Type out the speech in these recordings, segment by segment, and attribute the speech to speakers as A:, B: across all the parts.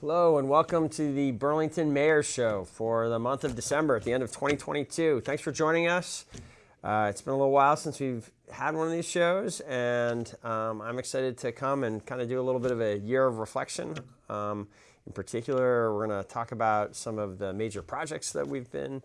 A: Hello and welcome to the Burlington Mayor's Show for the month of December at the end of 2022. Thanks for joining us. Uh, it's been a little while since we've had one of these shows, and um, I'm excited to come and kind of do a little bit of a year of reflection. Um, in particular, we're going to talk about some of the major projects that we've been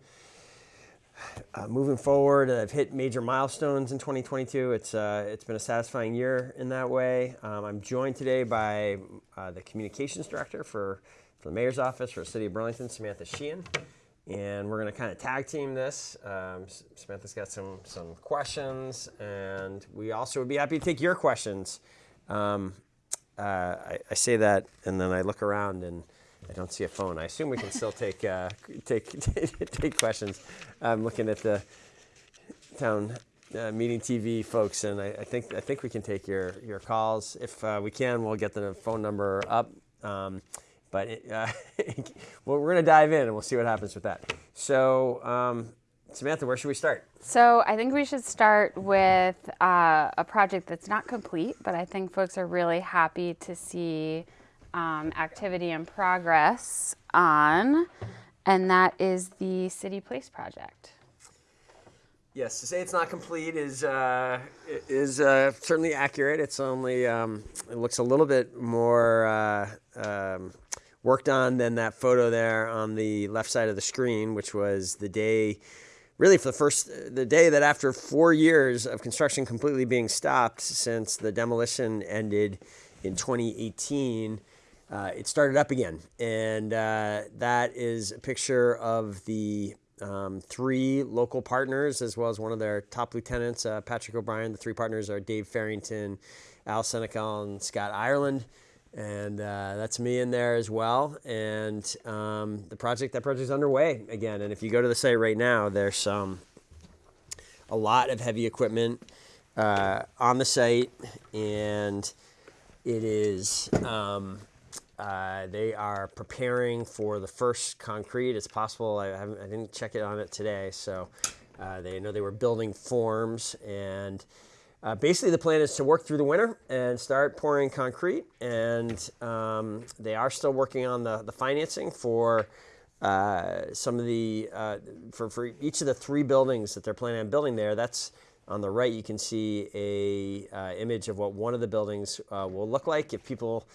A: uh, moving forward, I've hit major milestones in 2022. It's uh, it's been a satisfying year in that way. Um, I'm joined today by uh, the communications director for, for the mayor's office for the city of Burlington, Samantha Sheehan, and we're going to kind of tag team this. Um, Samantha's got some some questions, and we also would be happy to take your questions. Um, uh, I, I say that, and then I look around and I don't see a phone. I assume we can still take uh, take take questions. I'm looking at the town uh, meeting TV folks, and I, I, think I think we can take your your calls. If uh, we can, we'll get the phone number up. Um, but it, uh, well, we're going to dive in, and we'll see what happens with that. So. Um, Samantha, where should we start?
B: So I think we should start with uh, a project that's not complete, but I think folks are really happy to see um, activity and progress on, and that is the City Place project.
A: Yes, to say it's not complete is uh, is uh, certainly accurate. It's only um, it looks a little bit more uh, um, worked on than that photo there on the left side of the screen, which was the day, really for the first the day that after four years of construction completely being stopped since the demolition ended in 2018 uh, it started up again. And uh, that is a picture of the um, three local partners, as well as one of their top lieutenants, uh, Patrick O'Brien. The three partners are Dave Farrington, Al Senecal, and Scott Ireland. And uh, that's me in there as well. And um, the project, that project is underway again. And if you go to the site right now, there's some a lot of heavy equipment uh, on the site, and it is um, uh, they are preparing for the first concrete. It's possible, I, I didn't check it on it today, so uh, they know they were building forms. And uh, basically, the plan is to work through the winter and start pouring concrete. And um, they are still working on the, the financing for uh, some of the, uh, for, for each of the three buildings that they're planning on building there. That's on the right, you can see a uh, image of what one of the buildings will look like if people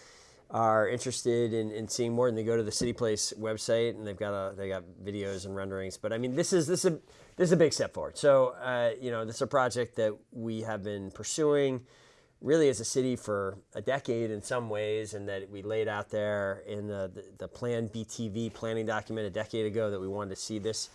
A: are interested in, in seeing more, and they go to the City Place website, and they've got a they got videos and renderings. But I mean, this is this is a this is a big step forward. So uh, you know, this is a project that we have been pursuing really as a city for a decade in some ways, and that we laid out there in the the, the Plan BTV planning document a decade ago that we wanted to see this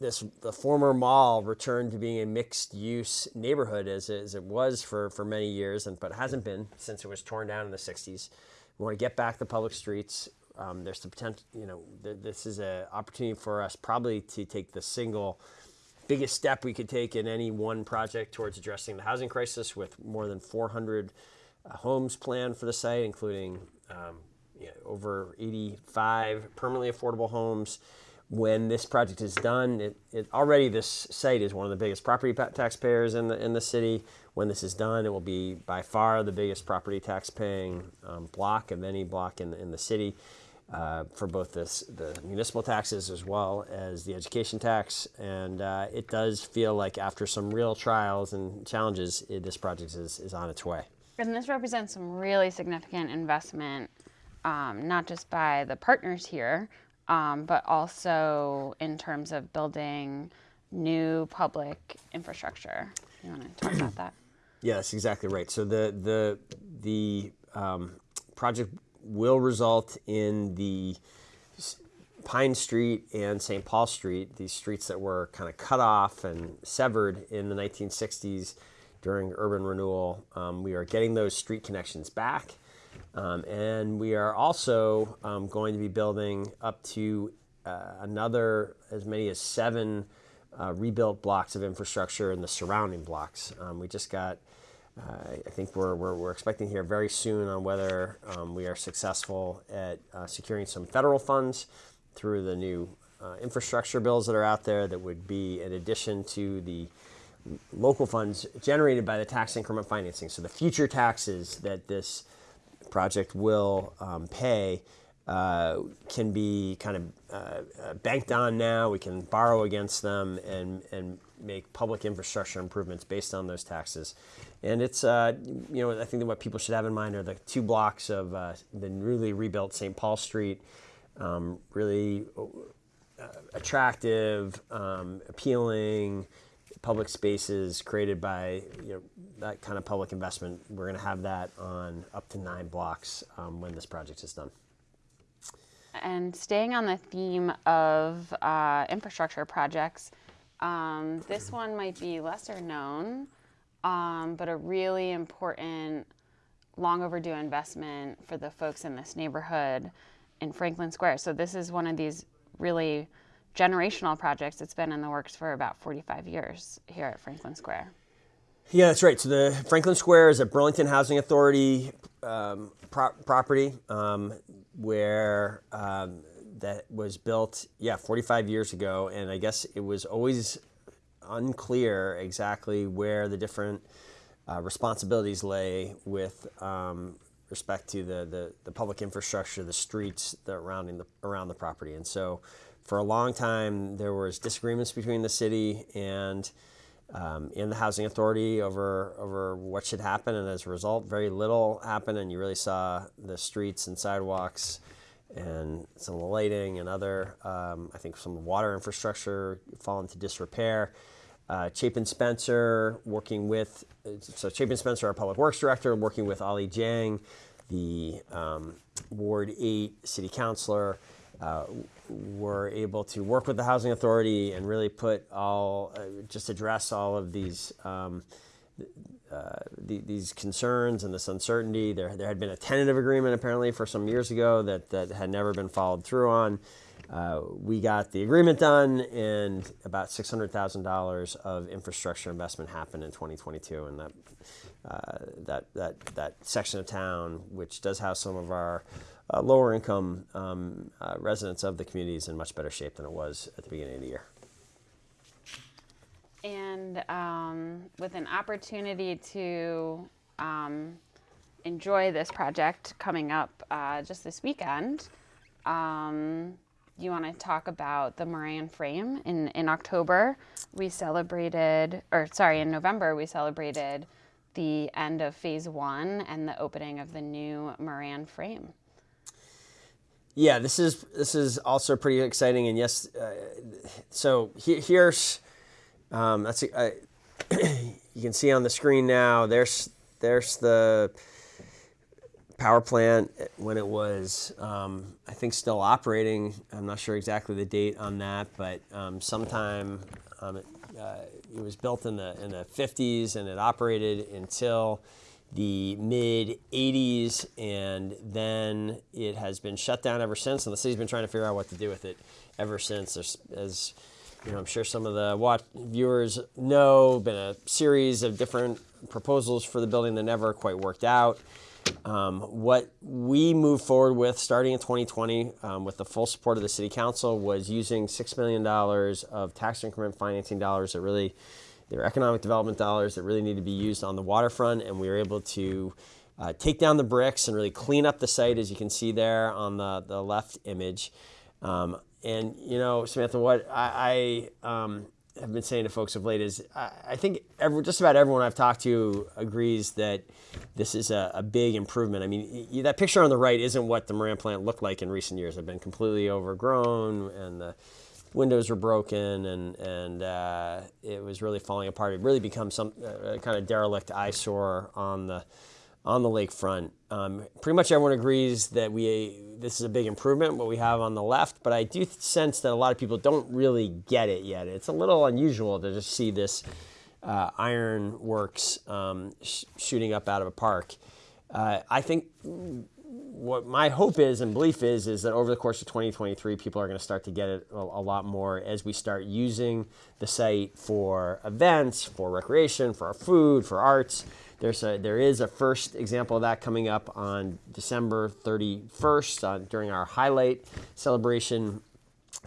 A: this the former mall returned to being a mixed use neighborhood as, as it was for, for many years, and but hasn't been since it was torn down in the 60s. We want to get back the public streets. Um, there's the potential, you know, th this is an opportunity for us probably to take the single biggest step we could take in any one project towards addressing the housing crisis with more than 400 uh, homes planned for the site, including um, you know, over 85 permanently affordable homes when this project is done, it, it, already this site is one of the biggest property taxpayers in the in the city. When this is done, it will be by far the biggest property tax paying um, block of any block in the, in the city uh, for both this, the municipal taxes as well as the education tax. And uh, it does feel like after some real trials and challenges, it, this project is, is on its way.
B: And this represents some really significant investment, um, not just by the partners here, um, but also in terms of building new public infrastructure. You want to talk about that?
A: Yes, exactly right. So the the the um, project will result in the Pine Street and St. Paul Street, these streets that were kind of cut off and severed in the 1960s during urban renewal. Um, we are getting those street connections back. Um, and we are also um, going to be building up to uh, another, as many as seven uh, rebuilt blocks of infrastructure in the surrounding blocks. Um, we just got, uh, I think we're, we're, we're, expecting here very soon on whether um, we are successful at uh, securing some federal funds through the new uh, infrastructure bills that are out there that would be in addition to the local funds generated by the tax increment financing. So the future taxes that this project will um, pay uh, can be kind of uh, uh, banked on now. We can borrow against them and, and make public infrastructure improvements based on those taxes. And it's, uh, you know, I think that what people should have in mind are the two blocks of uh, the newly rebuilt St. Paul Street, um, really uh, attractive, um, appealing public spaces created by you know, that kind of public investment. We're going to have that on up to nine blocks um, when this project is done.
B: And staying on the theme of uh, infrastructure projects, um, this one might be lesser known, um, but a really important, long overdue investment for the folks in this neighborhood in Franklin Square. So, this is one of these really generational projects. It's been in the works for about 45 years here at Franklin Square.
A: Yeah, that's right. So the Franklin Square is a Burlington Housing Authority um, pro- property um, where um, that was built, yeah, 45 years ago, and I guess it was always unclear exactly where the different uh, responsibilities lay with um, respect to the, the, the, public infrastructure, the streets surrounding the around the property, and so for a long time there was disagreements between the city and um, in the housing authority over over what should happen, and as a result, very little happened, and you really saw the streets and sidewalks and some of the lighting and other, um, I think, some water infrastructure fall into disrepair. Uh, Chapin Spencer working with, so Chapin Spencer, our public works director, working with Ali Dieng, the um, Ward 8 city councilor, uh, were able to work with the housing authority and really put all, uh, just address all of these um, uh, the, these concerns and this uncertainty. There, there had been a tentative agreement apparently for some years ago that, that had never been followed through on. Uh, we got the agreement done, and about $600,000 of infrastructure investment happened in 2022. And that, uh, that, that, that section of town, which does have some of our uh, lower income um, uh, residents of the community is in much better shape than it was at the beginning of the year.
B: And um, with an opportunity to um, enjoy this project coming up uh, just this weekend, um, you want to talk about the Moran Frame. In, in October, we celebrated, or sorry, in November, we celebrated the end of phase one and the opening of the new Moran Frame.
A: Yeah, this is this is also pretty exciting, and yes, uh, so he, here's um, that's uh, you can see on the screen now. There's there's the power plant when it was um, I think still operating. I'm not sure exactly the date on that, but um, sometime um, it, uh, it was built in the in the 50s and it operated until the mid 80s, and then it has been shut down ever since. And the city's been trying to figure out what to do with it ever since. There's, as you know, I'm sure some of the watch viewers know, been a series of different proposals for the building that never quite worked out. Um, what we moved forward with starting in 2020 um, with the full support of the City Council was using $6 million of tax increment financing dollars that really economic development dollars that really need to be used on the waterfront, and we were able to uh, take down the bricks and really clean up the site, as you can see there on the, the left image. Um, and, you know, Samantha, what I, I um, have been saying to folks of late is I, I think every, just about everyone I've talked to agrees that this is a, a big improvement. I mean, that picture on the right isn't what the Moran plant looked like in recent years. They've been completely overgrown, and the windows were broken and and uh, it was really falling apart. It really become some uh, kind of derelict eyesore on the on the lakefront. Um, pretty much everyone agrees that we this is a big improvement what we have on the left, but I do sense that a lot of people don't really get it yet. It's a little unusual to just see this uh, iron works um, sh- shooting up out of a park. Uh, I think what my hope is and belief is is that over the course of 2023 people are going to start to get it a, a, lot more as we start using the site for events for recreation for our food for arts. There's a there is a first example of that coming up on december 31st uh, during our highlight celebration.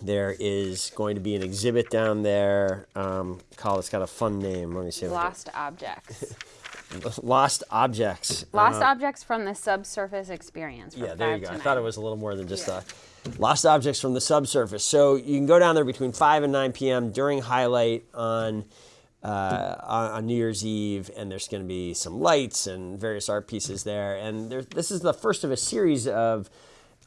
A: There is going to be an exhibit down there um, called it's got a fun name. Let me see
B: lost objects
A: lost objects.
B: Lost
A: Uh,
B: objects from the subsurface experience.
A: Yeah, there you go. I thought it was a little more than just uh, lost objects from the subsurface. So you can go down there between 5 and 9 p.m. during highlight on, uh, on New Year's Eve, and there's going to be some lights and various art pieces there. And there, this is the first of a series of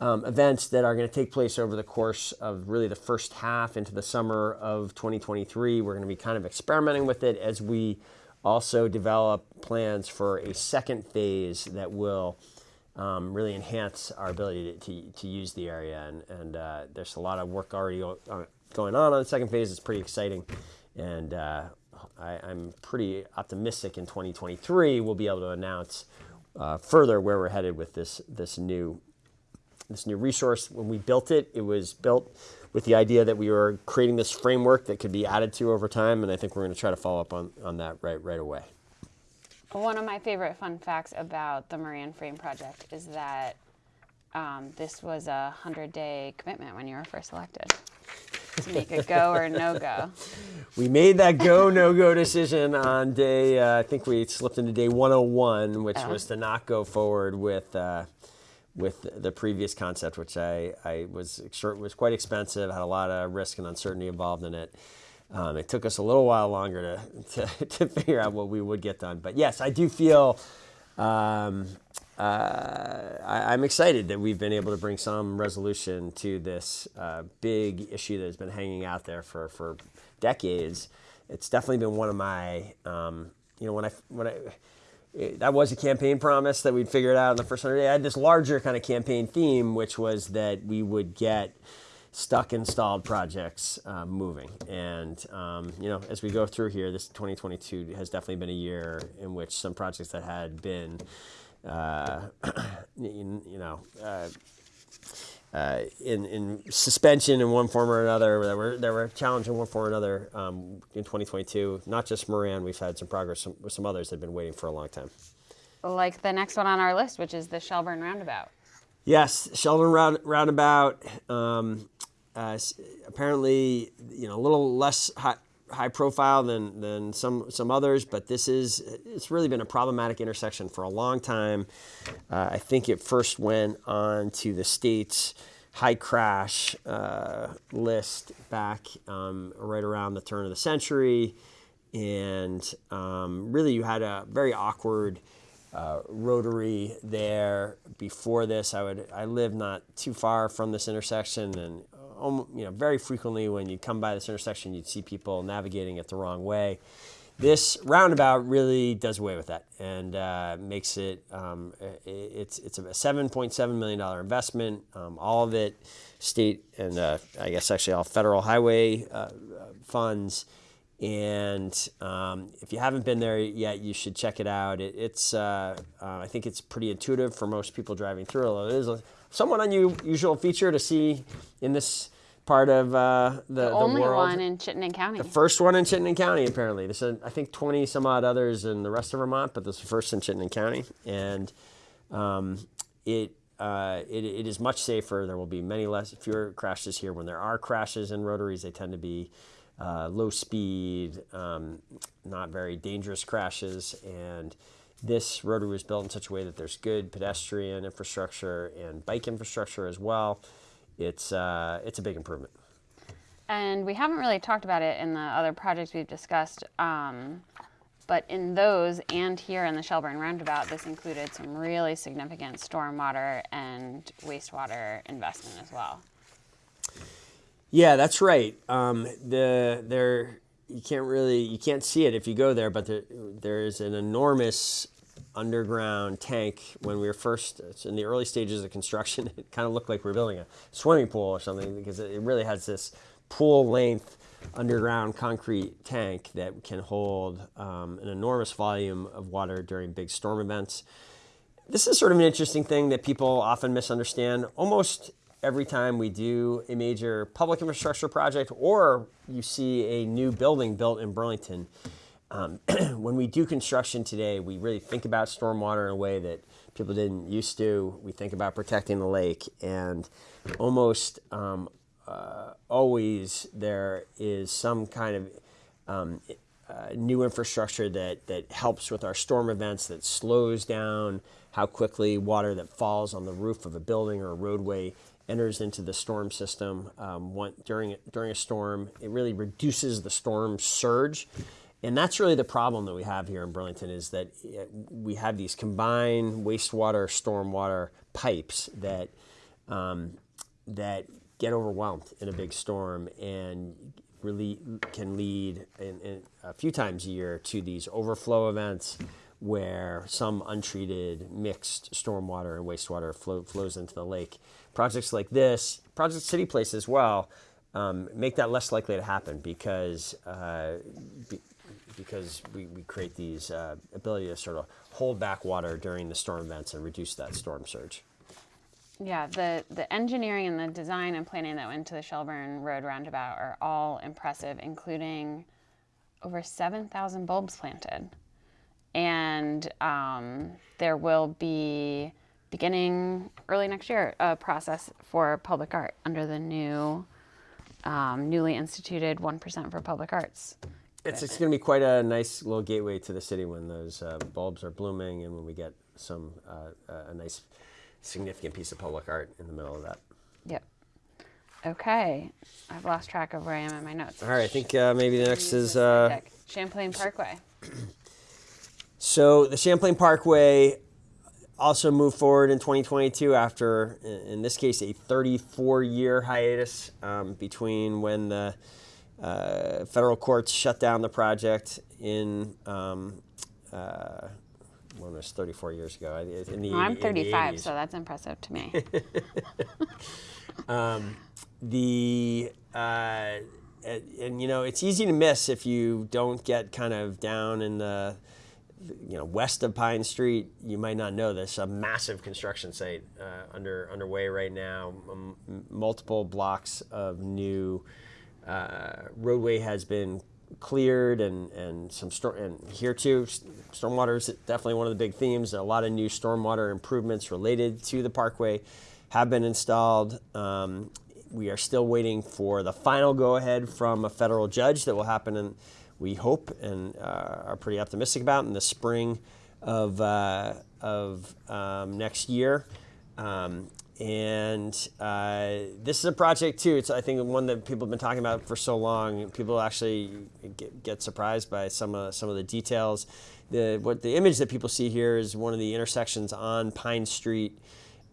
A: um, events that are going to take place over the course of really the first half into the summer of 2023. We're going to be kind of experimenting with it as we also develop plans for a second phase that will um, really enhance our ability to, to, to use the area. And, and uh, there's a lot of work already uh, going on on the second phase. It's pretty exciting. And uh, I, I'm pretty optimistic in 2023 we'll be able to announce uh, further where we're headed with this, this new this new resource. When we built it, it was built with the idea that we were creating this framework that could be added to over time, and I think we're going to try to follow up on, on that right right away.
B: One of my favorite fun facts about the Moran Frame project is that um, this was a 100 day commitment when you were first elected to make a go or no go.
A: We made that go no go decision on day. Uh, I think we slipped into day 101, which
B: Oh.
A: was to not go forward with. Uh, with the previous concept, which I, I was was quite expensive, had a lot of risk and uncertainty involved in it. Um, it took us a little while longer to, to, to figure out what we would get done. But yes, I do feel um, uh, I, I'm excited that we've been able to bring some resolution to this uh, big issue that has been hanging out there for, for decades. It's definitely been one of my, um, you know, when I when I it- that was a campaign promise that we'd figure it out in the first hundred days. I had this larger kind of campaign theme, which was that we would get stuck installed projects uh, moving. And um, you know, as we go through here, this 2022 has definitely been a year in which some projects that had been, uh, you, you know. Uh, uh, in, in suspension in one form or another, that were that were challenged in one form or another um, in 2022. Not just Moran, we've had some progress some- with some others that have been waiting for a long time.
B: Like the next one on our list, which is the Shelburne Roundabout.
A: Yes, Shelburne round, Roundabout. Um, uh, apparently, you know, a little less high, high profile than, than some some others, but this is it's really been a problematic intersection for a long time. Uh, I think it first went on to the state's high crash uh, list back um, right around the turn of the century, and um, really you had a very awkward uh, rotary there before this. I would I live not too far from this intersection, and um, you know very frequently when you come by this intersection, you'd see people navigating it the wrong way. This roundabout really does away with that and uh, makes it. Um, it's it's a seven point seven million dollar investment. Um, all of it, state and uh, I guess actually all federal highway uh, uh, funds. And um, if you haven't been there yet, you should check it out. It, it's uh, uh, I think it's pretty intuitive for most people driving through. Although it is a somewhat unusual feature to see in this part of uh, the, the,
B: Only
A: world.
B: one in Chittenden County.
A: The First one in Chittenden County, apparently. There's, I think, 20 some odd others in the rest of Vermont, but this is the first in Chittenden County. And um, it, uh, it, it is much safer. There will be many less, fewer crashes here. When there are crashes in rotaries, they tend to be uh, low speed, um, not very dangerous crashes. And this rotary was built in such a way that there's good pedestrian infrastructure and bike infrastructure as well. It's, uh, it's a big improvement.
B: And we haven't really talked about it in the other projects we've discussed, um, but in those and here in the Shelburne Roundabout, this included some really significant stormwater and wastewater investment as well.
A: Yeah, that's right. Um, the there you can't really you can't see it if you go there, but there there is an enormous underground tank. When we were first it's in the early stages of construction, it kind of looked like we were building a swimming pool or something because it it really has this pool length underground concrete tank that can hold um, an enormous volume of water during big storm events this is sort of an interesting thing that people often misunderstand. Almost every time we do a major public infrastructure project or you see a new building built in Burlington, um, when we do construction today, we really think about stormwater in a way that people didn't used to. We think about protecting the lake, and almost um, uh, always there is some kind of um, uh, new infrastructure that, that helps with our storm events, that slows down how quickly water that falls on the roof of a building or a roadway enters into the storm system um, one, during, during a storm. It really reduces the storm surge. And that's really the problem that we have here in Burlington is that uh, we have these combined wastewater, stormwater pipes that, um, that get overwhelmed in a big storm and really can lead in, in a few times a year to these overflow events where some untreated mixed stormwater and wastewater flow, flows into the lake. Projects like this, Project City Place as well, um, make that less likely to happen because uh, be, because we, we create these uh, ability to sort of hold back water during the storm events and reduce that storm surge.
B: Yeah, the, the engineering and the design and planning that went to the Shelburne Road roundabout are all impressive, including over 7,000 bulbs planted. And um, there will be, beginning early next year, a process for public art under the new, um, newly instituted 1% for public arts.
A: It's, it's going to be quite a nice little gateway to the city when those uh, bulbs are blooming and when we get some uh, a nice significant piece of public art in the middle of that.
B: Yep. Okay, I've lost track of where I am in my notes.
A: All right, I think uh, maybe the next is uh,
B: Champlain Parkway.
A: so the Champlain Parkway also move forward in 2022 after, in this case, a 34-year hiatus um, between when the uh, federal courts shut down the project in um, uh, when it was 34 years ago. In
B: the, I'm 35, the so that's impressive to me.
A: um, the uh, and, and, you know it's easy to miss if you don't get kind of down in the you know west of Pine Street. You might not know this. A massive construction site uh, under underway right now. M multiple blocks of new uh, roadway has been cleared and, and some storm and here too stormwater is definitely one of the big themes a lot of new stormwater improvements related to the parkway have been installed um, we are still waiting for the final go-ahead from a federal judge that will happen in we hope and uh, are pretty optimistic about in the spring of, uh, of um, next year um, and uh, this is a project too. It's I think one that people have been talking about for so long. People actually get, get surprised by some of some of the details. The what the image that people see here is one of the intersections on Pine Street.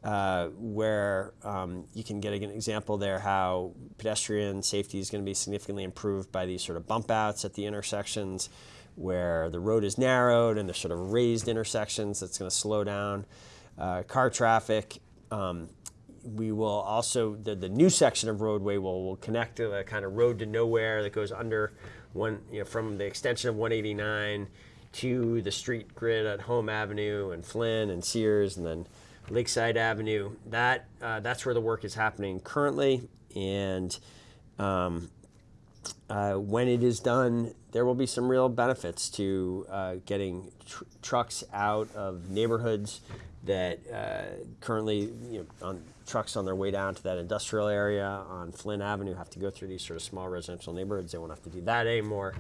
A: Uh, where um, you can get an example there how pedestrian safety is going to be significantly improved by these sort of bump outs at the intersections where the road is narrowed and there's sort of raised intersections that's going to slow down uh, car traffic. Um, we will also, the, the new section of roadway will, will connect to the kind of road to nowhere that goes under one, you know, from the extension of 189 to the street grid at Home Avenue and Flynn and Sears and then Lakeside Avenue. That, uh, that's where the work is happening currently. And um, uh, when it is done, there will be some real benefits to uh, getting tr trucks out of neighborhoods that uh, currently you know, on trucks on their way down to that industrial area on Flynn Avenue have to go through these sort of small residential neighborhoods. They won't have to do that anymore.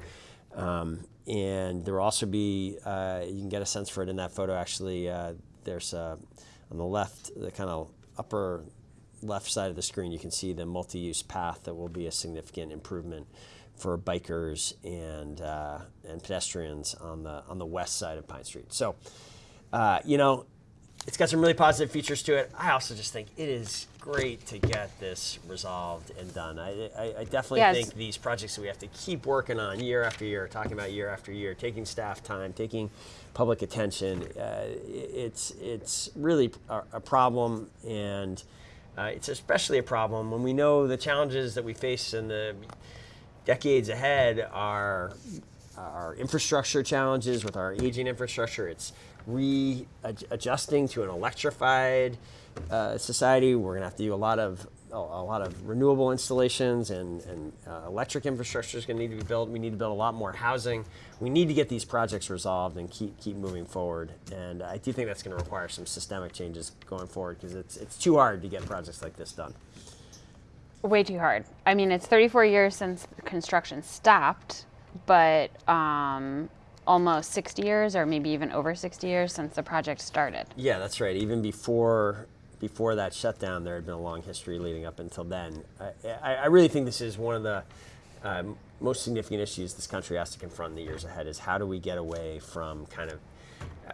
A: Um, and there will also be, uh, you can get a sense for it in that photo actually, uh, there's uh, on the left, the kind of upper left side of the screen, you can see the multi-use path that will be a significant improvement for bikers and, uh, and pedestrians on the, on the west side of Pine Street. So, uh, you know, it's got some really positive features to it. I also just think it is great to get this resolved and done. I, I, I definitely yes. think these projects that we have to keep working on year after year, talking about year after year, taking staff time, taking public attention, uh, it's, it's really a, a problem and uh, it's especially a problem when we know the challenges that we face in the decades ahead are our infrastructure challenges with our aging infrastructure. It's readjusting to an electrified uh, society. We're going to have to do a lot of a, a lot of renewable installations and, and uh, electric infrastructure is going to need to be built. We need to build a lot more housing. We need to get these projects resolved and keep keep moving forward. And I do think that's going to require some systemic changes going forward because it's it's too hard to get projects like this done.
B: Way too hard. I mean, it's 34 years since construction stopped but um, almost 60 years, or maybe even over 60 years since the project started.
A: Yeah, that's right. Even before before that shutdown, there had been a long history leading up until then. I, I, really think this is one of the um, most significant issues this country has to confront in the years ahead. Is how do we get away from kind of uh,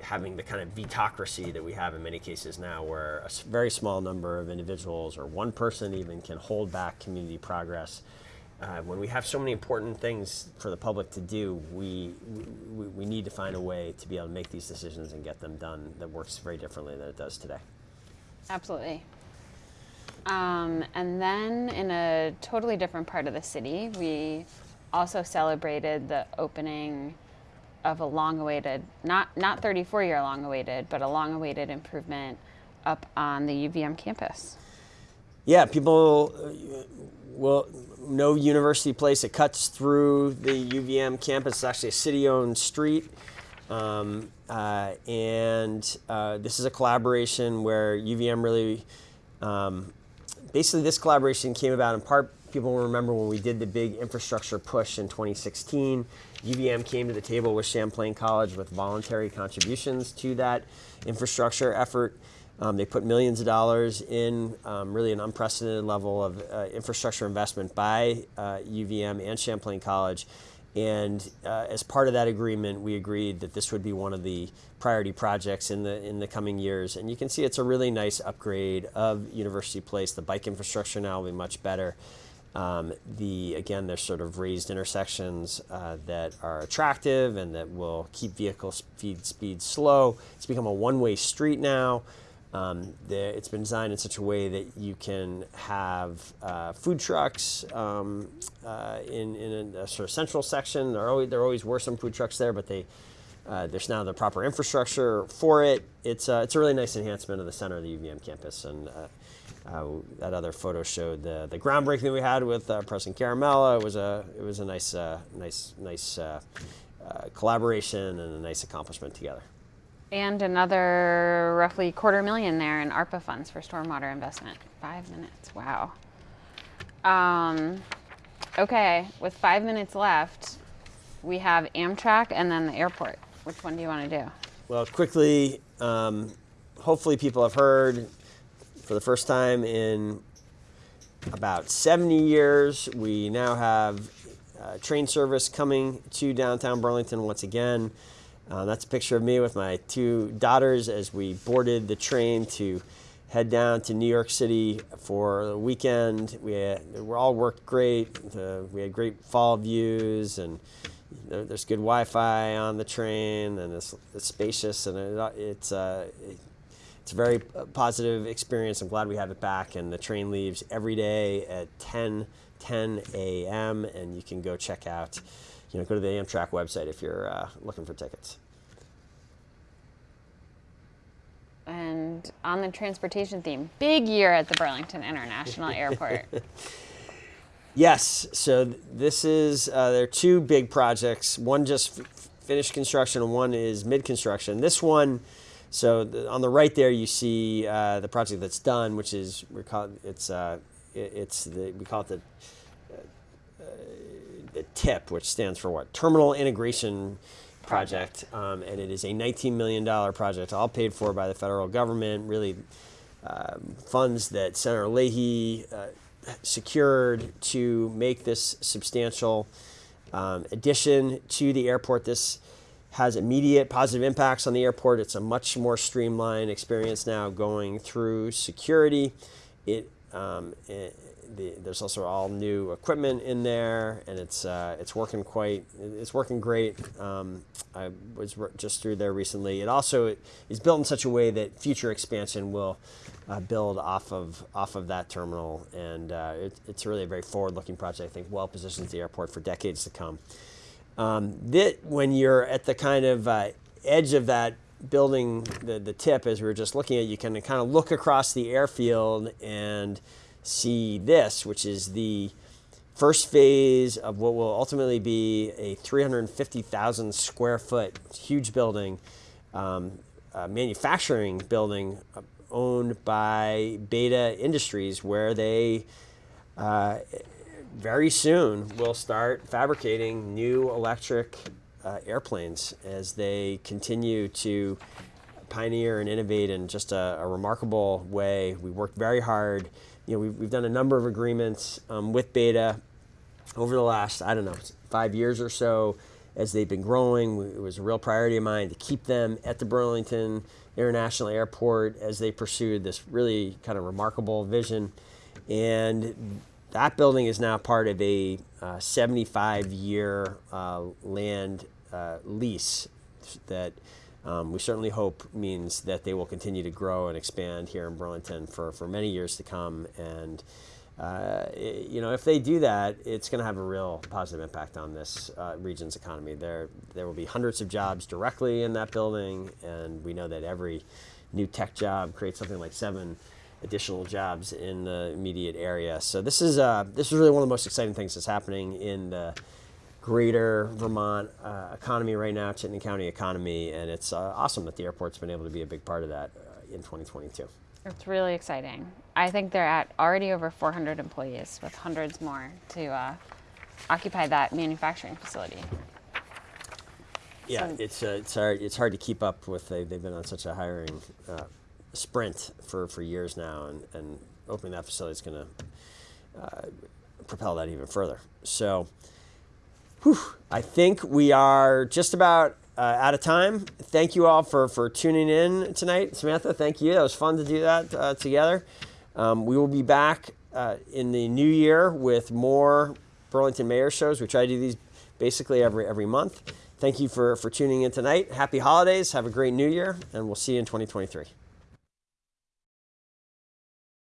A: having the kind of vetocracy that we have in many cases now, where a very small number of individuals or one person even can hold back community progress. Uh, when we have so many important things for the public to do, we, we, we need to find a way to be able to make these decisions and get them done that works very differently than it does today.
B: Absolutely. Um, and then in a totally different part of the city, we also celebrated the opening of a long-awaited, not not 34-year long-awaited, but a long-awaited improvement up on the UVM campus.
A: Yeah, people uh, will no University Place. It cuts through the UVM campus. It's actually a city-owned street. Um, uh, and uh, this is a collaboration where UVM really, um, basically, this collaboration came about in part. People will remember when we did the big infrastructure push in 2016. UVM came to the table with Champlain College with voluntary contributions to that infrastructure effort. Um, they put millions of dollars in um, really an unprecedented level of uh, infrastructure investment by uh, UVM and Champlain College. And uh, as part of that agreement, we agreed that this would be one of the priority projects in the in the coming years. And you can see it's a really nice upgrade of University Place. The bike infrastructure now will be much better. Um, the again, there's sort of raised intersections uh, that are attractive and that will keep vehicle speed speed slow. It's become a one-way street now. Um, the, it's been designed in such a way that you can have uh, food trucks um, uh, in, in a, a sort of central section. There always, there always were some food trucks there, but they uh, there's now the proper infrastructure for it. It's uh, it's a really nice enhancement of the center of the UVM campus, and uh, uh, that other photo showed the, the groundbreaking that we had with President Garimella. It was a it was a nice nice nice collaboration and a nice accomplishment together.
B: And another roughly quarter million there in ARPA funds for stormwater investment. Five minutes. Wow. Um, okay, with five minutes left, we have Amtrak and then the airport. Which one do you want to do?
A: Well, quickly, um, hopefully people have heard for the first time in about 70 years, we now have uh, train service coming to downtown Burlington once again. Uh, that's a picture of me with my two daughters as we boarded the train to head down to New York City for the weekend. We had, we all worked great. Uh, we had great fall views and there, there's good Wi-Fi on the train and it's, it's spacious and it, it's uh, it, it's a very positive experience. I'm glad we have it back and the train leaves every day at 10 10 a.m. and you can go check out you know go to the Amtrak website if you're uh, looking for tickets.
B: And on the transportation theme, big year at the Burlington International Airport.
A: Yes. So this is uh, there are two big projects. One just f- finished construction, and one is mid construction. This one, so the, on the right there, you see uh, the project that's done, which is we call it, it's uh, it, it's the we call it the uh, the TIP, which stands for what? Terminal Integration Project, um, and it is a 19 million dollar project, all paid for by the federal government. Really, um, funds that Senator Leahy uh, secured to make this substantial um, addition to the airport. This has immediate positive impacts on the airport. It's a much more streamlined experience now going through security. It, um, it the, there's also all new equipment in there, and it's uh, it's working quite it's working great. Um, I was just through there recently. It also is built in such a way that future expansion will uh, build off of off of that terminal, and uh, it, it's really a very forward-looking project. I think well positions the airport for decades to come. Um, that when you're at the kind of uh, edge of that building, the the tip, as we were just looking at, you can kind of look across the airfield and see this, which is the first phase of what will ultimately be a 350,000 square foot huge building, um, manufacturing building uh, owned by Beta Industries, where they uh, very soon we'll start fabricating new electric uh, airplanes as they continue to pioneer and innovate in just a, a remarkable way. We worked very hard. You know, we've, we've done a number of agreements um, with Beta over the last, I don't know, five years or so as they've been growing. It was a real priority of mine to keep them at the Burlington International Airport as they pursued this really kind of remarkable vision. And that building is now part of a uh, 75 year uh, land uh, lease that um, we certainly hope means that they will continue to grow and expand here in Burlington for, for many years to come. And uh, i- you know, if they do that, it's going to have a real positive impact on this uh, region's economy. There, there will be hundreds of jobs directly in that building, and we know that every new tech job creates something like seven additional jobs in the immediate area. So this is uh, this is really one of the most exciting things that's happening in the greater Vermont uh, economy right now, Chittenden County economy, and it's uh, awesome that the airport's been able to be a big part of that uh, in 2022.
B: It's really exciting. I think they're at already over 400 employees with hundreds more to uh, occupy that manufacturing facility.
A: Yeah,
B: So-
A: it's uh, it's hard it's hard to keep up with. They they've been on such a hiring uh, sprint for, for years now, and, and opening that facility is going to uh, propel that even further. So, whew, I think we are just about uh, out of time. Thank you all for for tuning in tonight, Samantha. Thank you. That was fun to do that uh, together. Um, we will be back uh, in the new year with more Burlington Mayor shows. We try to do these basically every every month. Thank you for for tuning in tonight. Happy holidays. Have a great new year, and we'll see you in 2023.